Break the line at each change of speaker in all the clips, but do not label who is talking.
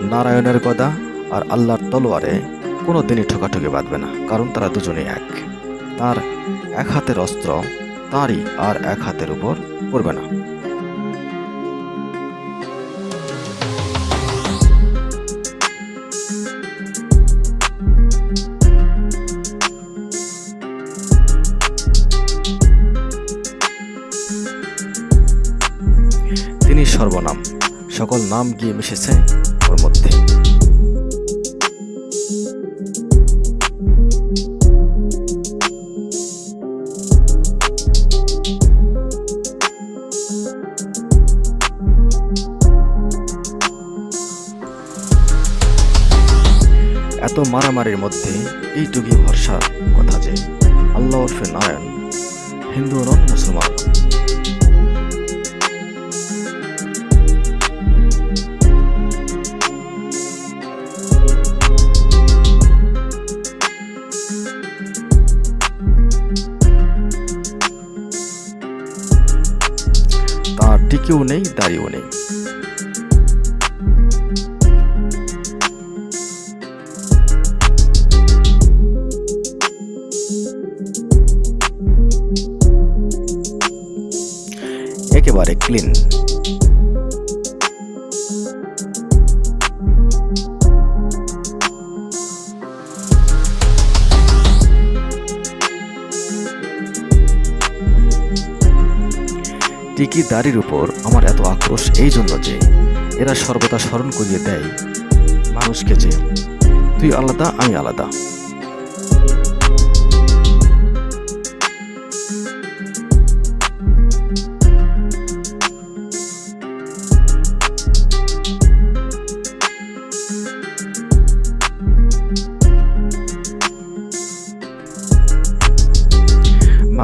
নারায়ণের গদা আর আল্লাহর তলোয়ারে কোনো দিনই ঠোকাঠুকি বাঁধবে না, কারণ তারা দুজনে এক। তার এক হাতের অস্ত্র তারই আর এক হাতের উপর পড়বে না। তিনি সর্বনাম। সকল নাম গিয়ে মিশেছে ওর মধ্যে। এত মারামারির মধ্যে এইটুকুই ভরসা কথা যে আল্লাহ ওরফে নারায়ণ। হিন্দু তার টিকেও নেই দাড়িও নেই একেবারে ক্লিন টিকি দাড়ির উপর আমার এত আক্রোশ, এই জন্য যে এরা সর্বদা স্মরণ করিয়ে দেয় মানুষকে যে তুই আলাদা, আমি আলাদা।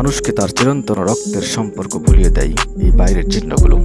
মানুষকে তার চিরন্তন রক্তের সম্পর্ক ভুলিয়ে দেয় এই বাইরের চিহ্নগুলো।